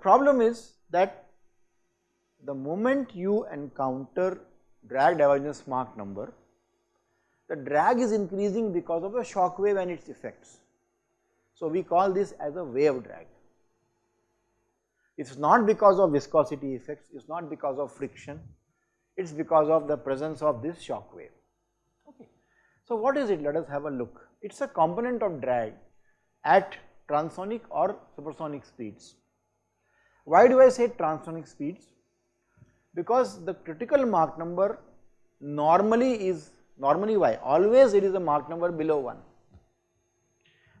the problem is that the moment you encounter drag divergence Mach number, the drag is increasing because of the shock wave and its effects. So, we call this as a wave drag. It is not because of viscosity effects, it is not because of friction, it is because of the presence of this shock wave. Okay. So, what is it? Let us have a look. It is a component of drag at transonic or supersonic speeds. Why do I say transonic speeds? Because the critical Mach number normally is, normally why? Always it is a Mach number below 1.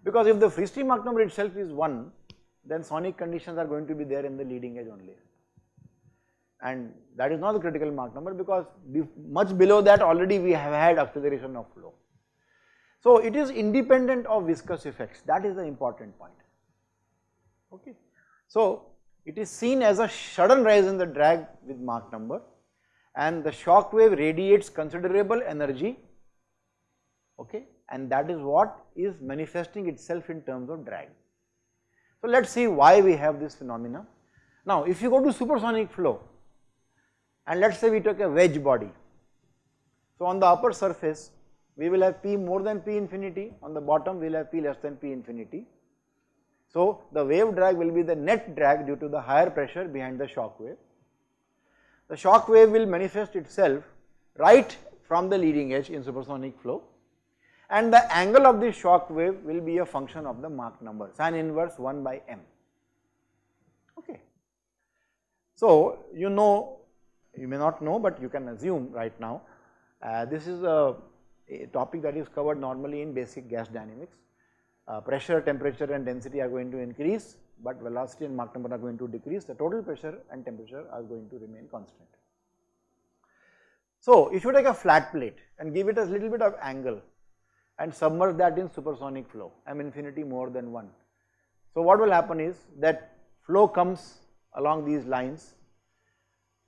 Because if the free stream Mach number itself is 1, then sonic conditions are going to be there in the leading edge only. And that is not the critical Mach number because much below that already we have had acceleration of flow. So it is independent of viscous effects that is the important point. Okay. So it is seen as a sudden rise in the drag with Mach number and the shock wave radiates considerable energy okay and that is what is manifesting itself in terms of drag. So let us see why we have this phenomena. Now if you go to supersonic flow and let us say we took a wedge body. So on the upper surface we will have P more than P infinity, on the bottom we will have P less than P infinity. So the wave drag will be the net drag due to the higher pressure behind the shock wave. The shock wave will manifest itself right from the leading edge in supersonic flow and the angle of the shock wave will be a function of the Mach number sin inverse 1 by m. Okay. So you know, you may not know but you can assume right now uh, this is a, a, topic that is covered normally in basic gas dynamics. Uh, pressure, temperature and density are going to increase but velocity and Mach number are going to decrease, the total pressure and temperature are going to remain constant. So if you take a flat plate and give it a little bit of angle and submerge that in supersonic flow m infinity more than 1. So what will happen is that flow comes along these lines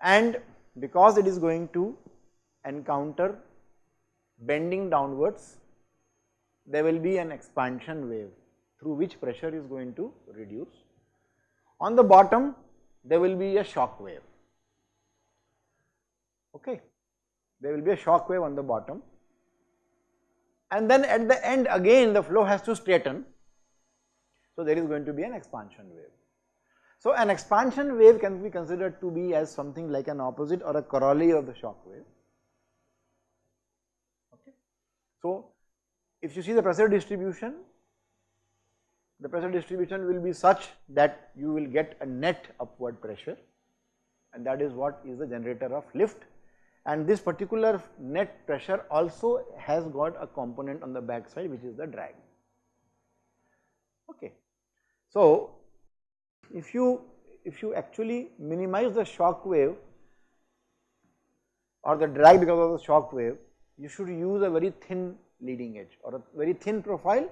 and because it is going to encounter bending downwards there will be an expansion wave through which pressure is going to reduce. On the bottom there will be a shock wave okay there will be a shock wave on the bottom and then at the end again the flow has to straighten. So there is going to be an expansion wave. So an expansion wave can be considered to be as something like an opposite or a corollary of the shock wave. Okay. So if you see the pressure distribution, the pressure distribution will be such that you will get a net upward pressure and that is what is the generator of lift and this particular net pressure also has got a component on the back side which is the drag. Okay. So, if you if you actually minimize the shock wave or the drag because of the shock wave, you should use a very thin leading edge or a very thin profile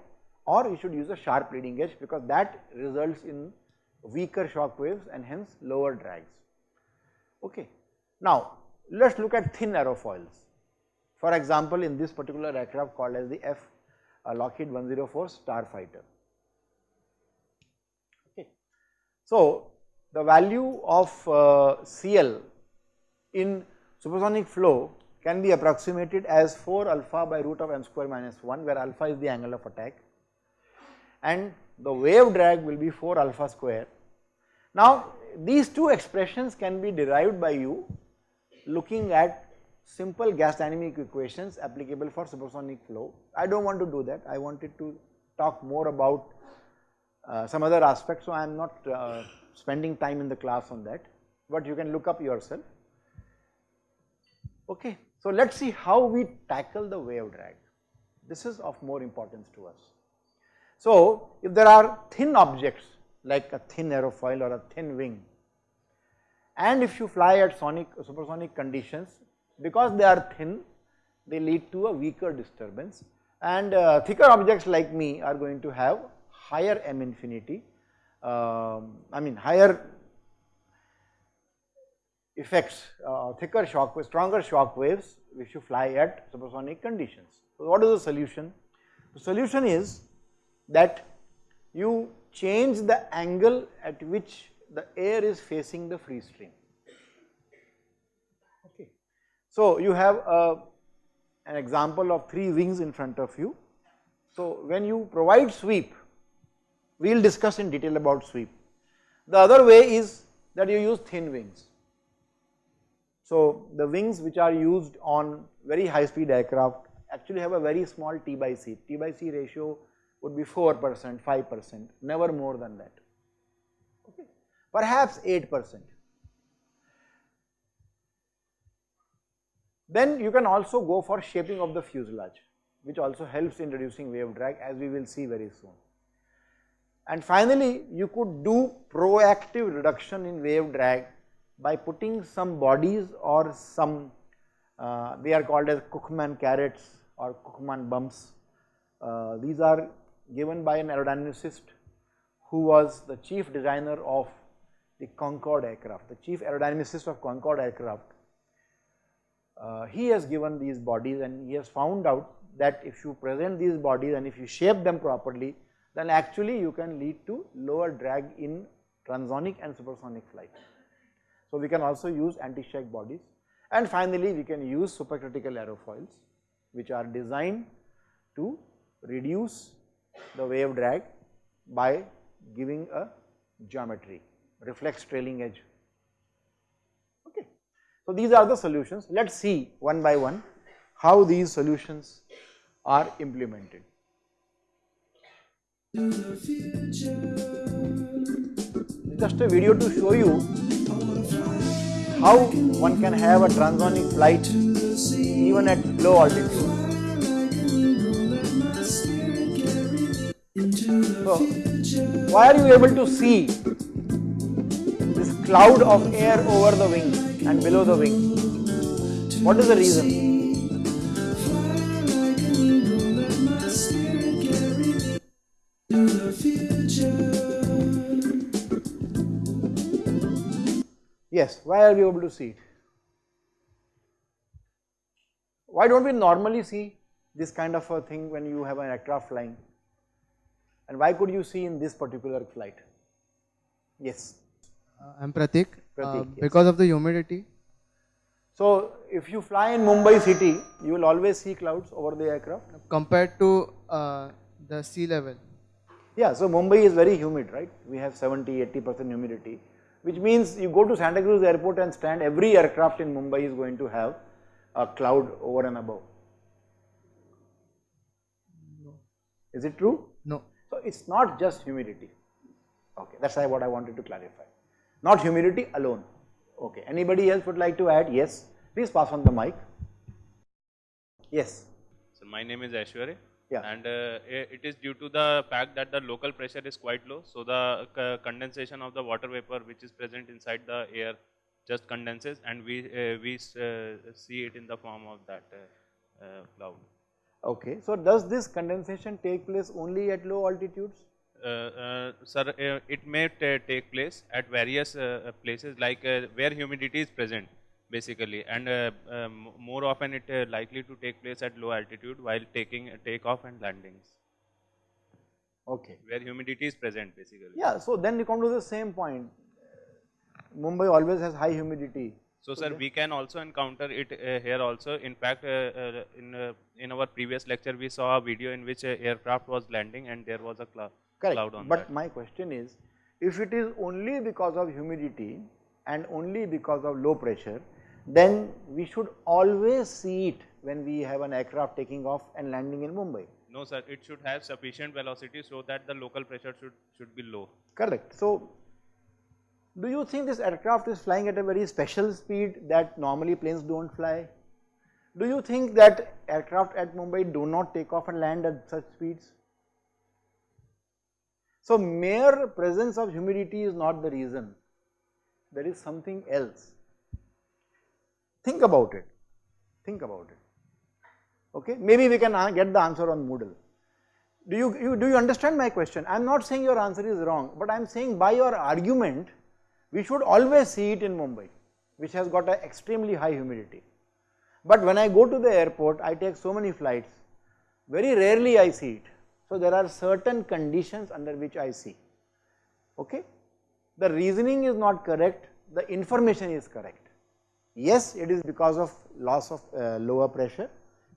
or you should use a sharp leading edge because that results in weaker shock waves and hence lower drags. Okay. Now, let us look at thin aerofoils. For example, in this particular aircraft called as the F uh, Lockheed 104 Starfighter. Okay. So, the value of uh, CL in supersonic flow can be approximated as 4 alpha by root of m square minus 1 where alpha is the angle of attack and the wave drag will be 4 alpha square. Now, these two expressions can be derived by you looking at simple gas dynamic equations applicable for supersonic flow. I do not want to do that, I wanted to talk more about uh, some other aspects, so I am not uh, spending time in the class on that, but you can look up yourself. Okay, so let us see how we tackle the wave drag. This is of more importance to us. So, if there are thin objects like a thin aerofoil or a thin wing, and if you fly at sonic supersonic conditions because they are thin they lead to a weaker disturbance and uh, thicker objects like me are going to have higher m infinity uh, I mean higher effects uh, thicker shock waves, stronger shock waves if you fly at supersonic conditions. So what is the solution? The solution is that you change the angle at which the air is facing the free stream. Okay. So, you have a, an example of three wings in front of you. So, when you provide sweep, we will discuss in detail about sweep. The other way is that you use thin wings. So, the wings which are used on very high speed aircraft actually have a very small T by C. T by C ratio would be 4 percent, 5 percent, never more than that, okay. perhaps 8 percent. Then you can also go for shaping of the fuselage which also helps in reducing wave drag as we will see very soon. And finally, you could do proactive reduction in wave drag by putting some bodies or some uh, they are called as Küchemann carrots or Küchemann bumps. Uh, these are given by an aerodynamicist who was the chief designer of the Concorde aircraft, the chief aerodynamicist of Concorde aircraft. Uh, he has given these bodies and he has found out that if you present these bodies and if you shape them properly, then actually you can lead to lower drag in transonic and supersonic flight. So, we can also use anti-shock bodies and finally, we can use supercritical aerofoils which are designed to reduce the wave drag by giving a geometry, reflex trailing edge. Okay. So, these are the solutions. Let us see one by one how these solutions are implemented. Just a video to show you how one can have a transonic flight even at low altitude. So, why are you able to see this cloud of air over the wing and below the wing? What is the reason? Why are we able to see it? Why don't we normally see this kind of a thing when you have an aircraft flying? And why could you see in this particular flight? Yes. Uh, I'm Pratik. Pratik uh, yes. Because of the humidity. So, if you fly in Mumbai city, you will always see clouds over the aircraft. Compared to uh, the sea level. Yeah, so Mumbai is very humid, right? We have 70, 80 percent humidity, which means you go to Santa Cruz airport and stand, every aircraft in Mumbai is going to have a cloud over and above. No. Is it true? No. So, it is not just humidity, okay, that is what I wanted to clarify, not humidity alone, okay. Anybody else would like to add? Yes, please pass on the mic. Yes. So my name is Ashwarya. Yeah. And uh, it is due to the fact that the local pressure is quite low. So the c- condensation of the water vapor which is present inside the air just condenses and we, uh, we uh, see it in the form of that uh, uh, cloud. Okay, so does this condensation take place only at low altitudes? Uh, uh, sir, uh, it may ta- take place at various uh, uh, places like uh, where humidity is present basically and uh, um, more often it uh, likely to take place at low altitude while taking takeoff and landings Okay. where humidity is present basically. Yeah, so then we come to the same point. Mumbai always has high humidity. So, sir, we can also encounter it uh, here also. In fact, uh, uh, in uh, in our previous lecture, we saw a video in which aircraft was landing and there was a clou- Correct. cloud on but that. my question is, if it is only because of humidity and only because of low pressure, then we should always see it when we have an aircraft taking off and landing in Mumbai. No, sir, it should have sufficient velocity so that the local pressure should should be low. Correct. So, do you think this aircraft is flying at a very special speed that normally planes do not fly? Do you think that aircraft at Mumbai do not take off and land at such speeds? So, mere presence of humidity is not the reason, there is something else. Think about it, think about it. Okay, maybe we can uh, get the answer on Moodle. Do you, you, do you understand my question? I am not saying your answer is wrong, but I am saying by your argument, we should always see it in Mumbai, which has got an extremely high humidity. But when I go to the airport, I take so many flights, very rarely I see it. So there are certain conditions under which I see. Okay? the reasoning is not correct, the information is correct. Yes, it is because of loss of uh, lower pressure.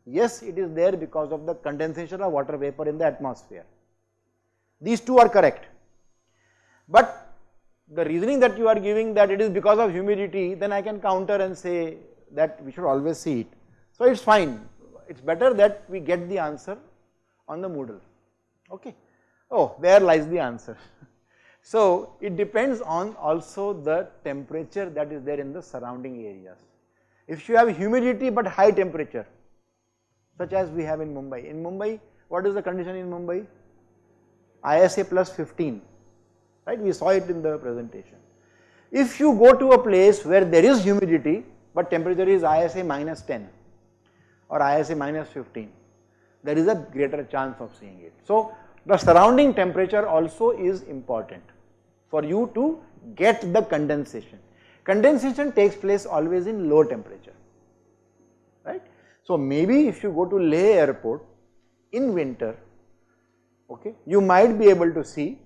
Yes, it is there because of the condensation of water vapor in the atmosphere. These two are correct. But the reasoning that you are giving that it is because of humidity, then I can counter and say that we should always see it. So, it is fine, it is better that we get the answer on the Moodle, okay. Oh, there lies the answer. So, it depends on also the temperature that is there in the surrounding areas. If you have humidity but high temperature, such as we have in Mumbai. In Mumbai, what is the condition in Mumbai? ISA plus 15, right? We saw it in the presentation. If you go to a place where there is humidity, but temperature is ISA minus 10 or ISA minus 15, there is a greater chance of seeing it. So, the surrounding temperature also is important for you to get the condensation. Condensation takes place always in low temperature, right. So, maybe if you go to Leh airport in winter, okay, you might be able to see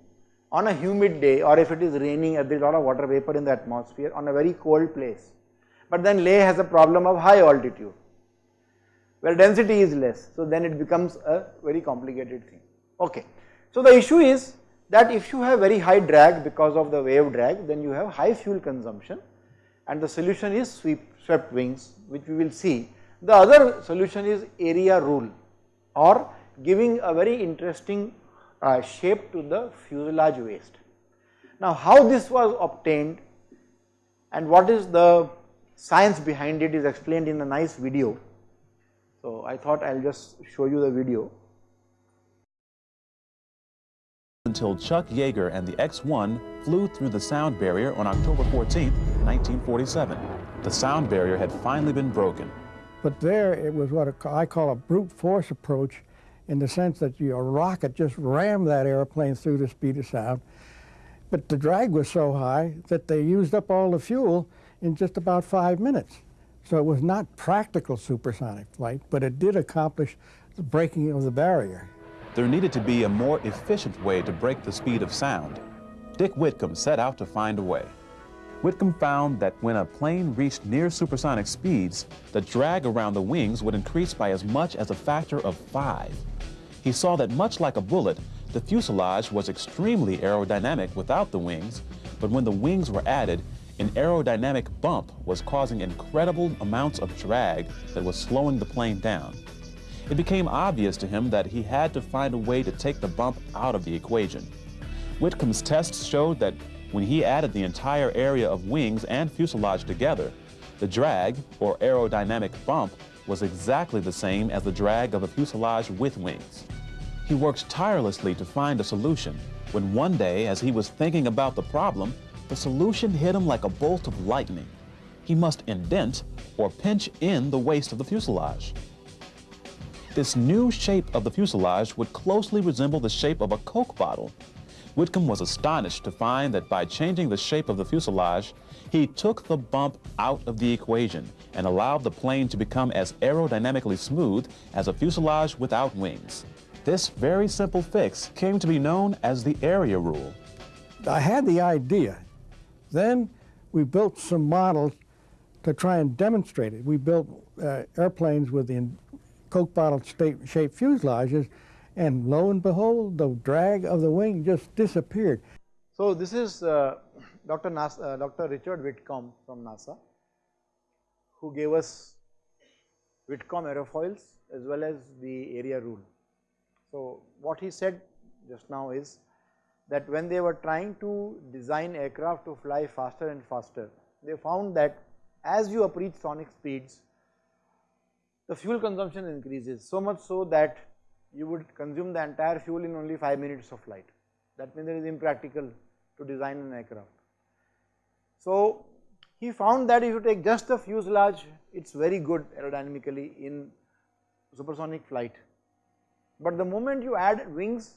on a humid day or if it is raining there is a lot of water vapor in the atmosphere on a very cold place. But then Leh has a problem of high altitude where density is less. So, then it becomes a very complicated thing. Okay. So, the issue is that if you have very high drag because of the wave drag, then you have high fuel consumption and the solution is sweep, swept wings which we will see. The other solution is area rule or giving a very interesting uh, shape to the fuselage waist. Now, how this was obtained and what is the science behind it is explained in a nice video. So, I thought I will just show you the video. Until Chuck Yeager and the X-1 flew through the sound barrier on October 14, 1947. The sound barrier had finally been broken. But there it was what I call a brute force approach in the sense that your rocket just rammed that airplane through the speed of sound. But the drag was so high that they used up all the fuel in just about five minutes. So it was not practical supersonic flight, but it did accomplish the breaking of the barrier. There needed to be a more efficient way to break the speed of sound. Dick Whitcomb set out to find a way. Whitcomb found that when a plane reached near supersonic speeds, the drag around the wings would increase by as much as a factor of five. He saw that much like a bullet, the fuselage was extremely aerodynamic without the wings, but when the wings were added, an aerodynamic bump was causing incredible amounts of drag that was slowing the plane down. It became obvious to him that he had to find a way to take the bump out of the equation. Whitcomb's tests showed that when he added the entire area of wings and fuselage together, the drag, or aerodynamic bump, was exactly the same as the drag of a fuselage with wings. He worked tirelessly to find a solution, when one day, as he was thinking about the problem, the solution hit him like a bolt of lightning. He must indent or pinch in the waist of the fuselage. This new shape of the fuselage would closely resemble the shape of a Coke bottle. Whitcomb was astonished to find that by changing the shape of the fuselage, he took the bump out of the equation and allowed the plane to become as aerodynamically smooth as a fuselage without wings. This very simple fix came to be known as the area rule. I had the idea. Then we built some models to try and demonstrate it. We built uh, airplanes with the Coke bottle shaped fuselages, and lo and behold, the drag of the wing just disappeared. So, this is uh, Dr. NASA, uh, Dr. Richard Whitcomb from NASA, who gave us Whitcomb aerofoils as well as the area rule. So, what he said just now is that when they were trying to design aircraft to fly faster and faster, they found that as you approach sonic speeds, the fuel consumption increases so much so that you would consume the entire fuel in only 5 minutes of flight. That means it is impractical to design an aircraft. So, he found that if you take just the fuselage, it is very good aerodynamically in supersonic flight. But the moment you add wings,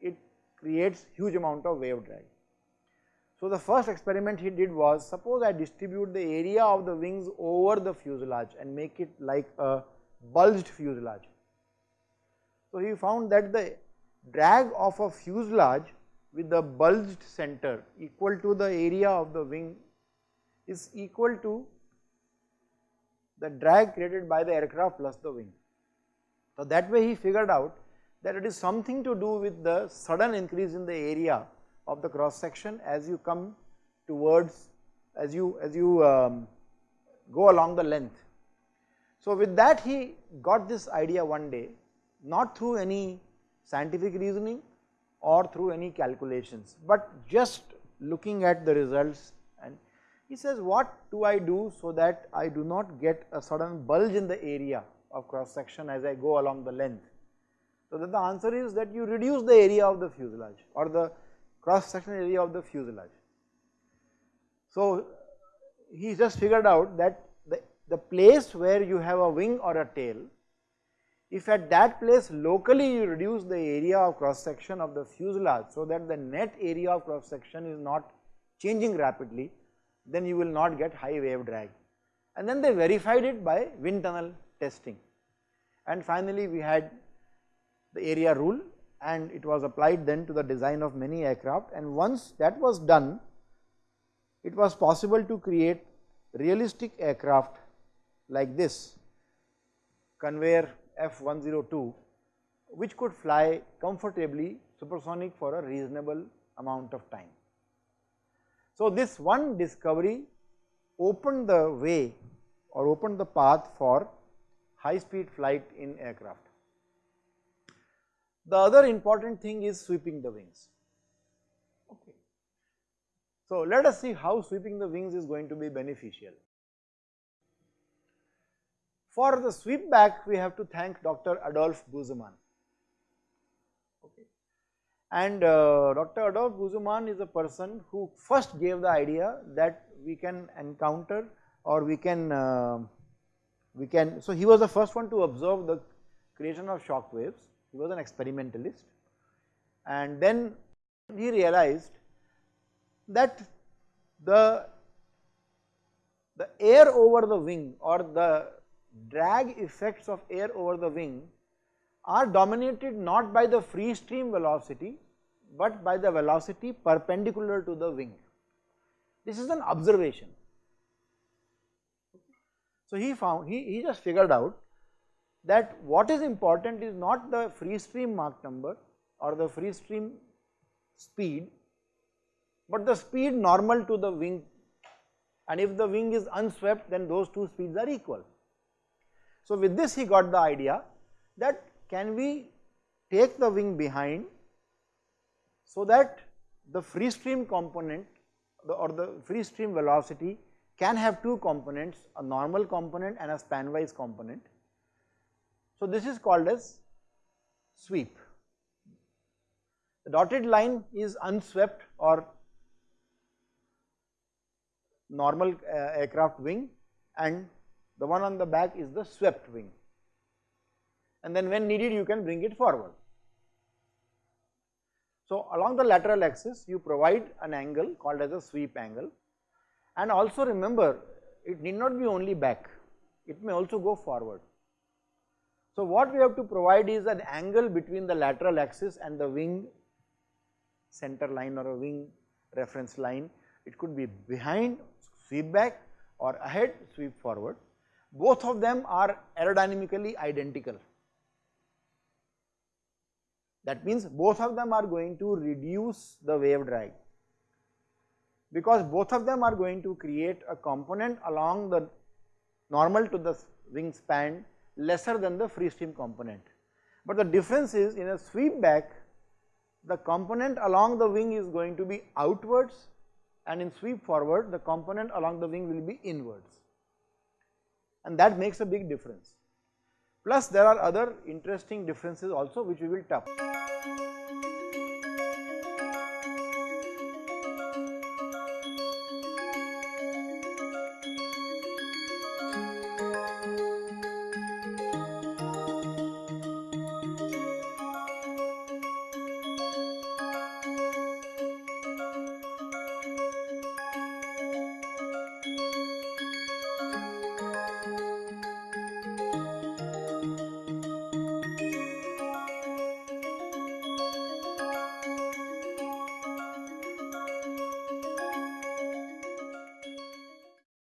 it creates huge amount of wave drag. So, the first experiment he did was suppose I distribute the area of the wings over the fuselage and make it like a bulged fuselage. So, he found that the drag of a fuselage with the bulged center equal to the area of the wing is equal to the drag created by the aircraft plus the wing. So that way he figured out that it is something to do with the sudden increase in the area of the cross section as you come towards as you as you um, go along the length. So with that he got this idea one day not through any scientific reasoning or through any calculations, but just looking at the results and he says what do I do so that I do not get a sudden bulge in the area of cross section as I go along the length. So that the answer is that you reduce the area of the fuselage or the cross section area of the fuselage. So he just figured out that the, the place where you have a wing or a tail if at that place locally you reduce the area of cross section of the fuselage so that the net area of cross section is not changing rapidly, then you will not get high wave drag. And then they verified it by wind tunnel testing. And finally we had the area rule and it was applied then to the design of many aircraft and once that was done, it was possible to create realistic aircraft like this Convair F102 which could fly comfortably supersonic for a reasonable amount of time. So this one discovery opened the way or opened the path for high speed flight in aircraft. The other important thing is sweeping the wings. Okay. So let us see how sweeping the wings is going to be beneficial. For the sweep back, we have to thank Dr. Adolf Busemann. Okay. And uh, Dr. Adolf Busemann is a person who first gave the idea that we can encounter or we can, uh, we can, so he was the first one to observe the creation of shock waves, he was an experimentalist and then he realized that the, the air over the wing or the drag effects of air over the wing are dominated not by the free stream velocity, but by the velocity perpendicular to the wing. This is an observation. So he found, he, he just figured out that what is important is not the free stream Mach number or the free stream speed, but the speed normal to the wing and if the wing is unswept then those two speeds are equal. So with this he got the idea that can we take the wing behind so that the free stream component the, or the free stream velocity can have two components a normal component and a spanwise component. So this is called as sweep. The dotted line is unswept or normal uh, aircraft wing and the one on the back is the swept wing and then when needed you can bring it forward. So along the lateral axis you provide an angle called as a sweep angle and also remember it need not be only back, it may also go forward. So what we have to provide is an angle between the lateral axis and the wing center line or a wing reference line. It could be behind sweep back or ahead sweep forward both of them are aerodynamically identical. That means both of them are going to reduce the wave drag because both of them are going to create a component along the normal to the wingspan lesser than the free stream component. But the difference is in a sweep back the component along the wing is going to be outwards and in sweep forward the component along the wing will be inwards and that makes a big difference. Plus there are other interesting differences also which we will talk.